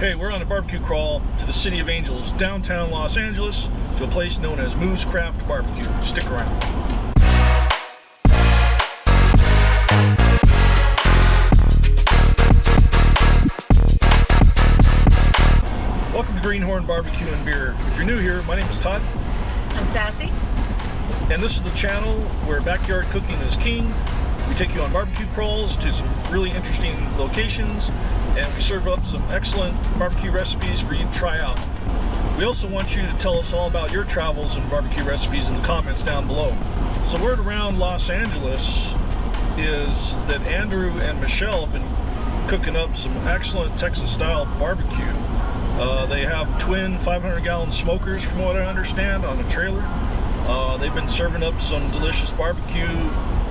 Hey, we're on a barbecue crawl to the City of Angels, downtown Los Angeles, to a place known as Moo's Craft Barbecue. Stick around. Welcome to Greenhorn Barbecue and Beer. If you're new here, my name is Todd, I'm Sassy. and this is the channel where backyard cooking is king. We take you on barbecue crawls to some really interesting locations, and we serve up some excellent barbecue recipes for you to try out. We also want you to tell us all about your travels and barbecue recipes in the comments down below. So word around Los Angeles is that Andrew and Michelle have been cooking up some excellent Texas style barbecue. Uh, they have twin 500 gallon smokers from what I understand on a trailer. Uh, they've been serving up some delicious barbecue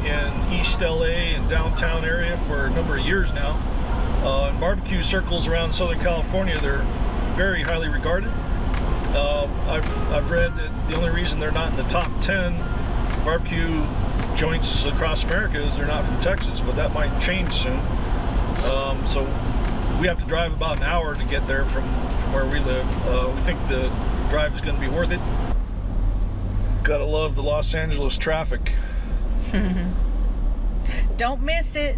in East LA and downtown area for a number of years now. Uh, in barbecue circles around Southern California, they're very highly regarded. Uh, I've, I've read that the only reason they're not in the top 10 barbecue joints across America is they're not from Texas, but that might change soon. Um, so we have to drive about an hour to get there from, from where we live. Uh, we think the drive is going to be worth it. Gotta love the Los Angeles traffic. Don't miss it.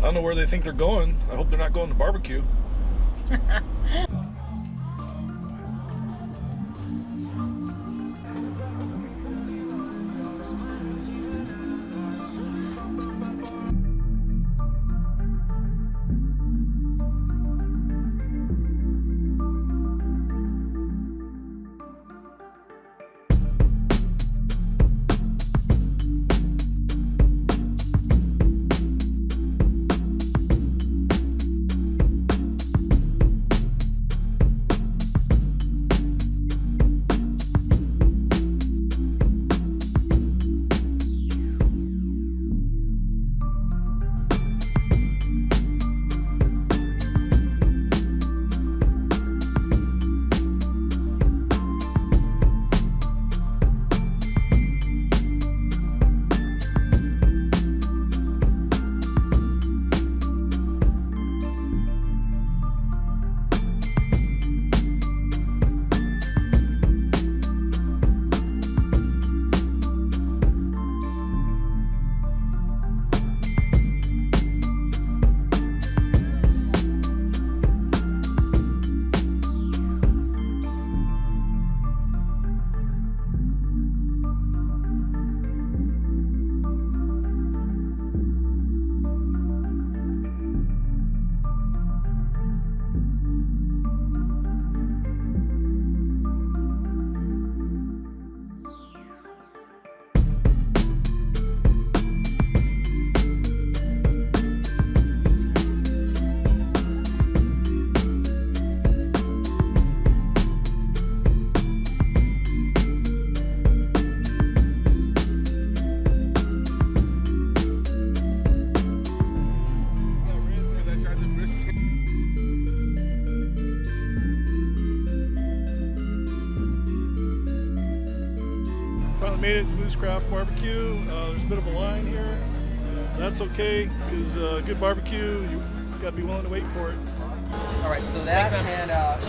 I don't know where they think they're going. I hope they're not going to barbecue. Craft Barbecue. Uh, there's a bit of a line here. That's okay, because uh, good barbecue, you gotta be willing to wait for it. All right, so that and uh,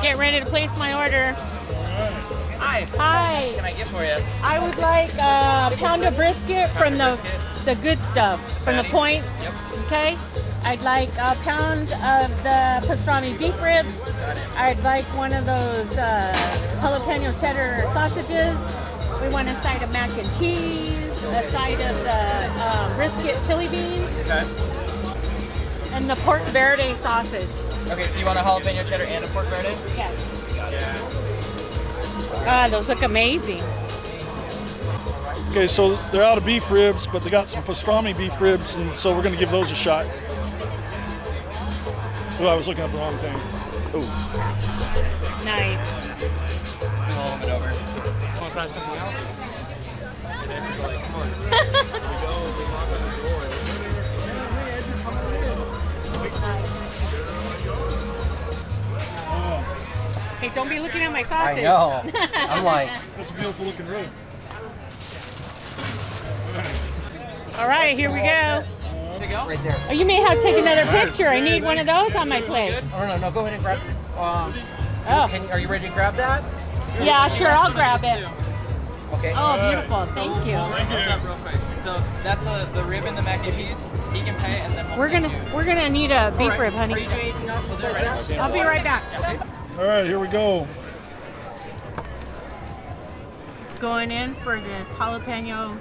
Get ready to place my order. hi. Hi. What can I get for you? I would like a pound of brisket from the the good stuff from the point. Yep. Okay. I'd like a pound of the pastrami beef ribs. I'd like one of those uh, jalapeno cheddar sausages. We want a side of mac and cheese, a side of the uh, brisket chili beans, Okay. and the pork verde sausage. Okay, so you want a jalapeno cheddar and a pork verde? Yes. Got it. Ah, those look amazing. Okay, so they're out of beef ribs, but they got some pastrami beef ribs, and so we're gonna give those a shot. Oh, I was looking at the wrong thing. Oh, Nice. Try something else? Hey, don't be looking at my sausage. I know. I'm like, that's a beautiful looking room. All right, here we go. All Right there. Oh, you may have to take another picture. I need one of those on my plate. Oh no, no, go ahead and grab. Um, Oh, can, are you ready to grab that? yeah, sure, I'll grab it. Okay. Oh, beautiful. Thank you. What's up, real quick? So that's a, the rib and the mac and cheese. He can pay, and then we'll We're gonna you- we're gonna need a beef Alright, rib, Are you honey. doing anything else besides that? I'll be right back. All right, here we go. Going in for this jalapeno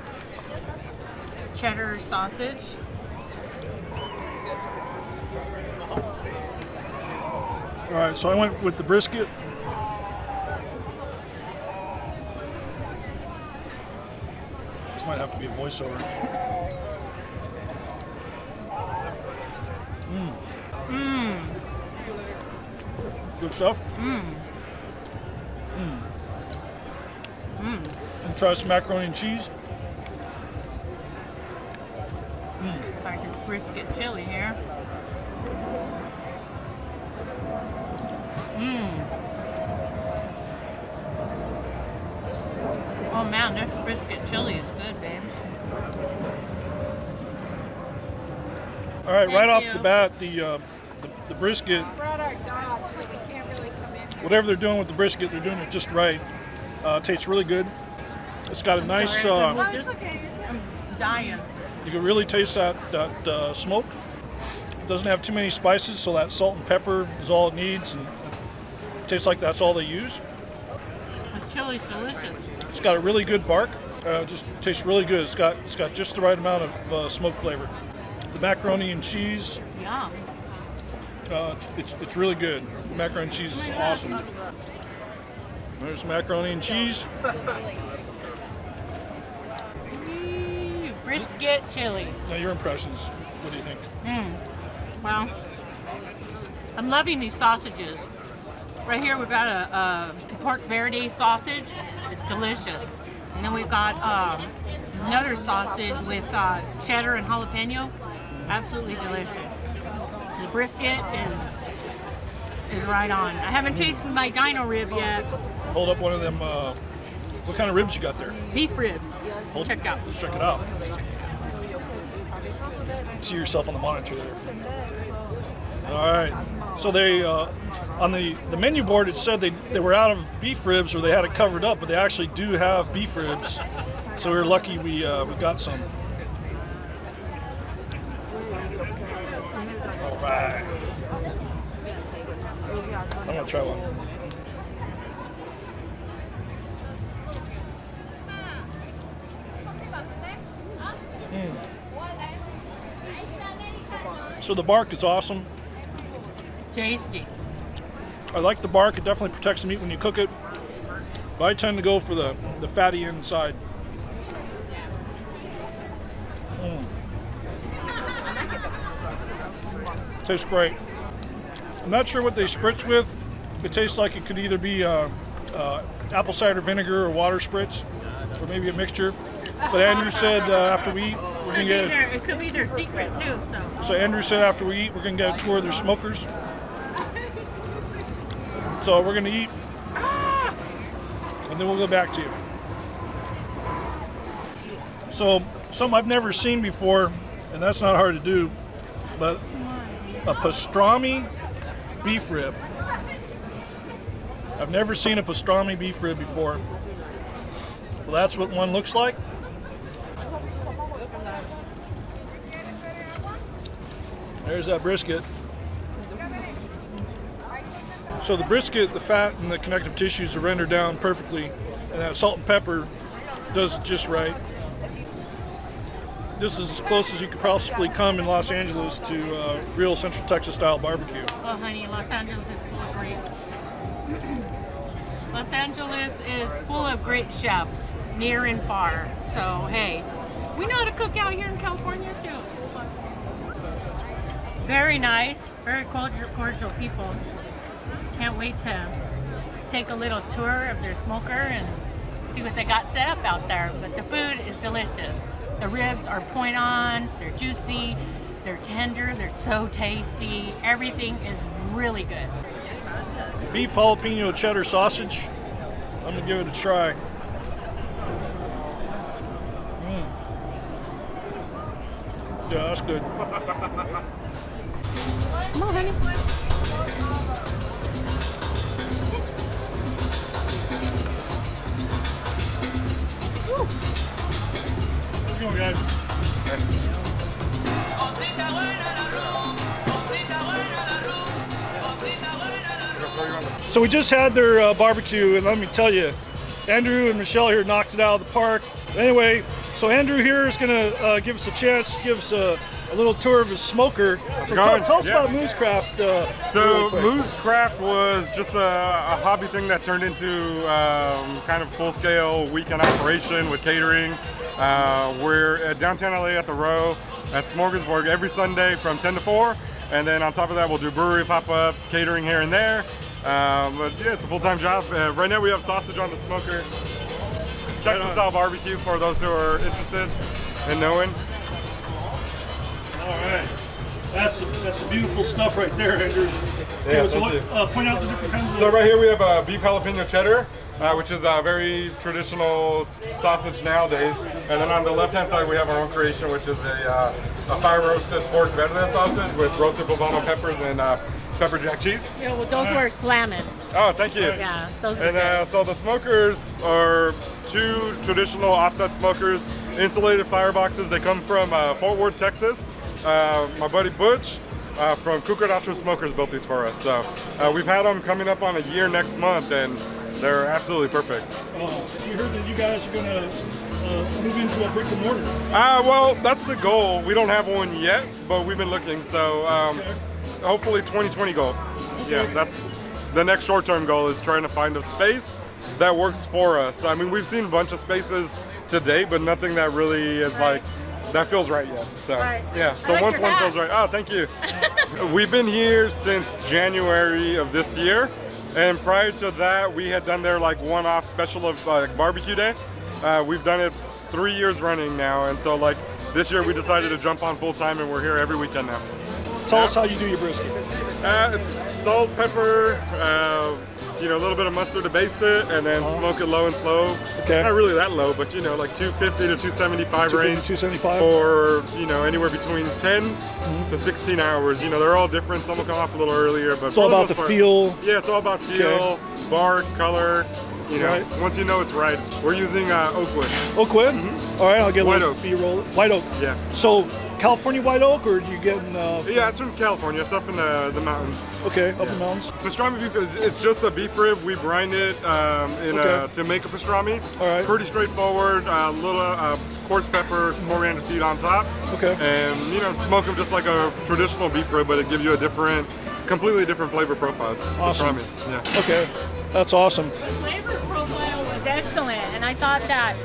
cheddar sausage. All right, so I went with the brisket. Might have to be a voiceover. Mmm. Good stuff. Mmm. Mmm. And try some macaroni and cheese. Mm. Try this brisket chili here. Mmm. Oh man, this brisket chili is good, babe. All right, right Thank off the bat, the, uh, the the brisket brought our dog, so we can't really come in. whatever they're doing with the brisket, they're doing it just right. Uh, tastes really good. It's got a nice. sorry, Uh, I'm It's okay. I'm dying. you can really taste that that uh, smoke. It doesn't have too many spices, so that salt and pepper is all it needs, and it tastes like that's all they use. The chili's delicious. It's got a really good bark. Uh, just tastes really good. It's got it's got just the right amount of uh, smoke flavor. The macaroni and cheese, Yum. uh, it's, it's really good. Macaroni and cheese is awesome. There's macaroni and cheese. Brisket chili. Now your impressions. What do you think? Well, I'm loving these sausages. Right here we've got a, a pork verde sausage. It's delicious. And then we've got um, another sausage with uh, cheddar and jalapeno. Absolutely delicious. The brisket is is right on. I haven't tasted my dino rib yet. Hold up one of them. Uh, what kind of ribs you got there? Beef ribs. Hold- Check out. Let's check it out. See yourself on the monitor there. All right. So they uh, on the the menu board it said they they were out of beef ribs or they had it covered up, but they actually do have beef ribs. So we were lucky we uh, we got some. All right. I'm gonna try one. So the bark is awesome. Tasty. I like the bark. It definitely protects the meat when you cook it. But I tend to go for the, the fatty inside. Mm. Tastes great. I'm not sure what they spritz with. It tastes like it could either be uh, uh, apple cider vinegar or water spritz, or maybe a mixture. But Andrew said uh, after we eat, we're gonna get. it could be their secret too. So So Andrew said after we eat, we're gonna get a tour of their smokers. So we're gonna eat, and then we'll go back to you. So something I've never seen before, and that's not hard to do, but a pastrami beef rib. I've never seen a pastrami beef rib before. Well, that's what one looks like. There's that brisket. So the brisket, the fat and the connective tissues are rendered down perfectly, and that salt and pepper does it just right. This is as close as you could possibly come in Los Angeles to uh, real Central Texas style barbecue. Oh, honey, Los Angeles is full of great. Los Angeles is full of great chefs, near and far. So, hey, we know how to cook out here in California, too. Very nice, very cordial, cordial people. Can't wait to take a little tour of their smoker and see what they got set up out there. But the food is delicious. The ribs are point on, they're juicy, they're tender, they're so tasty. Everything is really good. Beef jalapeno cheddar sausage. I'm gonna give it a try. Mm. Yeah, that's good. Come on, honey. So we just had their uh, barbecue, and let me tell you, Andrew and Michelle here knocked it out of the park. Anyway, so Andrew here is going to uh, give us a chance, give us a, a little tour of his smoker. So tell, tell us Yeah. about Moo's Craft. Uh, So really quick. Moo's Craft was just a, a hobby thing that turned into um, kind of full-scale weekend operation with catering. Uh, we're at downtown LA at the Row at Smorgasburg every Sunday from 10 to 4, and then on top of that we'll do brewery pop-ups, catering here and there. Um, but yeah, it's a full-time job. Uh, right now we have sausage on the smoker. Texas style barbecue for those who are interested in knowing. All right. That's that's some beautiful stuff right there, Andrew. Yeah, so what, uh, point out the different kinds of So right here we have a beef jalapeno cheddar, uh, which is a very traditional sausage nowadays. And then on the left-hand side we have our own creation, which is a, uh, a fire-roasted pork verde sausage with roasted poblano peppers and uh, pepper jack cheese. Yeah, well, those were slamming. Oh, thank you. Yeah, those were And uh, so the smokers are two traditional offset smokers, insulated fireboxes. They come from uh, Fort Worth, Texas. Uh, my buddy Butch uh, from Cucaracho Smokers built these for us. So uh, we've had them coming up on a year next month, and they're absolutely perfect. Uh, we heard that you guys are going to uh, move into a brick and mortar. Uh, well, that's the goal. We don't have one yet, but we've been looking. So um, Okay. hopefully 2020 goal. Yeah, that's the next short-term goal is trying to find a space that works for us. I mean, we've seen a bunch of spaces today, but nothing that really is like that feels right yet. So Right. yeah. So like once one hat. feels right, oh, thank you. We've been here since January of this year, and prior to that, we had done their like one-off special of like barbecue day. Uh, we've done it three years running now, and so like this year we decided to jump on full time, and we're here every weekend now. Tell us how you do your brisket. Uh, salt, pepper, uh, you know, a little bit of mustard to baste it, and then smoke it low and slow. Uh-huh. Okay. Not really that low, but you know, like 250 to 275 range. 275. For you know, anywhere between 10 to 16 hours. You know, they're all different. Some will come off a little earlier, but It's all about the part- feel. Yeah, it's all about feel, bark, color. You know, Right. once you know it's right. We're using uh, oak wood. Oak wood? All right, I'll get a White little oak. B-roll. White oak. Yeah. So, California white oak, or do you get in, uh, Yeah, it's from California. It's up in the, the mountains. okay, up in the mountains? Pastrami beef is it's just a beef rib. We brine it um, in Okay. a, to make a pastrami. All right. Pretty straightforward. A little uh, coarse pepper, coriander seed on top. Okay. And you know, smoke them just like a traditional beef rib, but it gives you a different, completely different flavor profile. It's Awesome. pastrami. Yeah. Okay, that's awesome. The flavor profile was excellent, and I thought that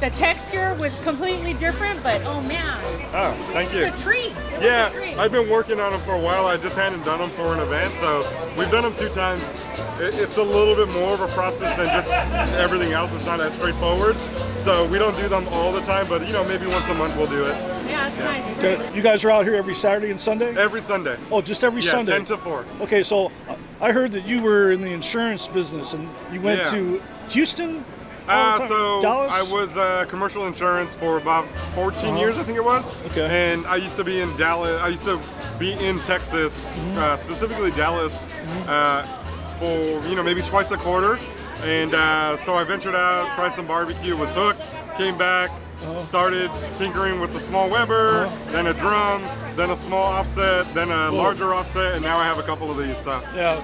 the texture was completely different, but oh man, Oh, thank you. it's a treat. It was a Yeah, treat. I've been working on them for a while. I just hadn't done them for an event, so we've done them two times. It, it's a little bit more of a process than just everything else. It's not as straightforward. So we don't do them all the time, but you know, maybe once a month we'll do it. yeah, it's nice. You guys are out here every Saturday and Sunday? Every Sunday. Oh, just every yeah, Sunday? 10 to 4. Okay, so uh, I heard that you were in the insurance business and you went Yeah. to Houston? Uh, so? I was uh, commercial insurance for about 14 years, I think it was. Okay. And I used to be in Dallas. I used to be in Texas, Mm-hmm. uh, specifically Dallas, uh, for you know maybe twice a quarter. And uh, so I ventured out, tried some barbecue, was hooked, came back. Started tinkering with the small Weber, then a drum, then a small offset, then a larger offset, and now I have a couple of these. So. Yeah,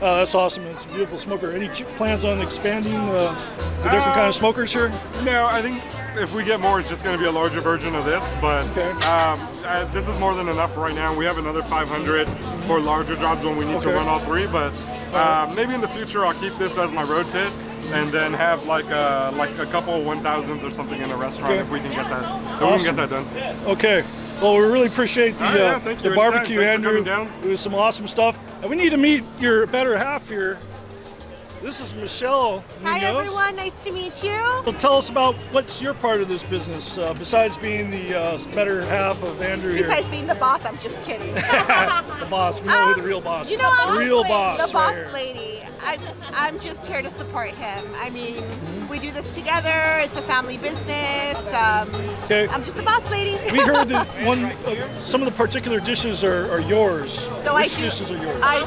Uh, that's awesome. It's a beautiful smoker. Any plans on expanding uh, to different Uh, kind of smokers here? No, I think if we get more, it's just going to be a larger version of this. But Okay. um, uh, this is more than enough right now. We have another 500 for larger jobs when we need to run all three. But uh, maybe in the future, I'll keep this as my road pit. And then have like a, like a couple of 1000s or something in a restaurant Okay. if we can get that. If we can get that done. Okay. Well, we really appreciate the, yeah, uh, thank the barbecue, Andrew. coming down. It was some awesome stuff. And we need to meet your better half here. This is Michelle Hi Munoz. everyone, nice to meet you. Well, tell us about what's your part of this business, uh, besides being the uh, better half of Andrew here. Besides being the boss, I'm just kidding. the boss. We know who the real boss You know, I'm Real boss. the boss right here. lady. I, I'm just here to support him. I mean, we do this together. It's a family business. Um, Okay. I'm just a boss lady. We heard that one, uh, some of the particular dishes are, are yours. So I Which do- dishes are yours? I,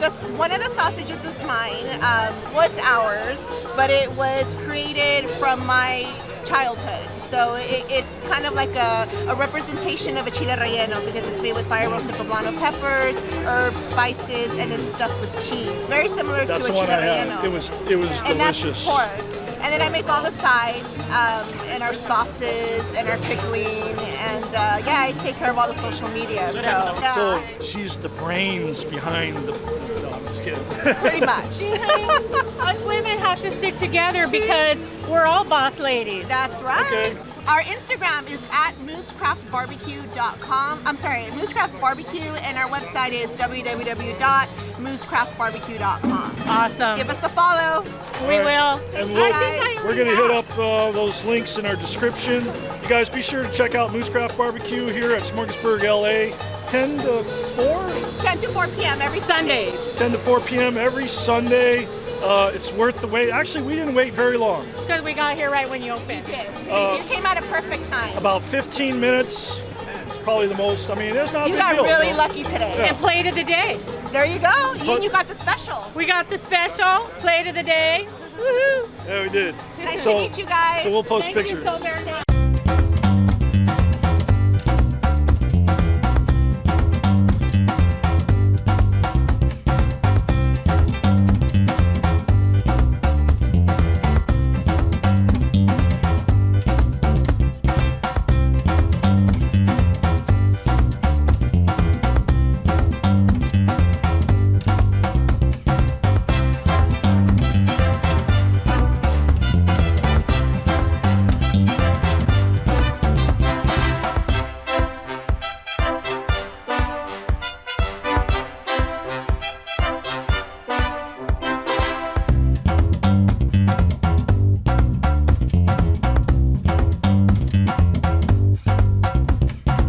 this, one of the sausages is mine. Um, well, ours, but it was created from my childhood. So it, it's kind of like a, a representation of a chile relleno because it's made with fire roasted poblano peppers, herbs, spices, and it's stuffed with cheese. Very similar That's to the a chile relleno. It was it was and delicious. that's pork. And then I make all the sides um, and our sauces and our pickling, and uh, yeah, I take care of all the social media. So, yeah, So she's the brains behind the. I'm just kidding. pretty much. Us women have to stick together because we're all boss ladies. That's right. Okay. Our Instagram is at moosecraftbarbecue.com. I'm sorry, Moo's Craft Barbecue, and our website is www.moosecraftbarbecue.com. Awesome. Give us a follow. we All right. will. And we'll- think I We're gonna hit up uh, those links in our description. You guys be sure to check out Moo's Craft Barbecue here at Smorgasburg, LA, 10 to 4, 10 to 4 p.m. every Sundays. 10 to 4 p.m. every Sunday. Uh, it's worth the wait. Actually, we didn't wait very long. Because we got here right when you opened. You did. Uh, you came out at a perfect time. About 15 minutes. It's probably the most. I mean, it's not a You got deal. really you know? lucky today. And plate of the day. There you go. And you got the special. We got the special plate of the day. Woohoo! Yeah, we did. Nice So- to meet you guys. So we'll post Thank pictures.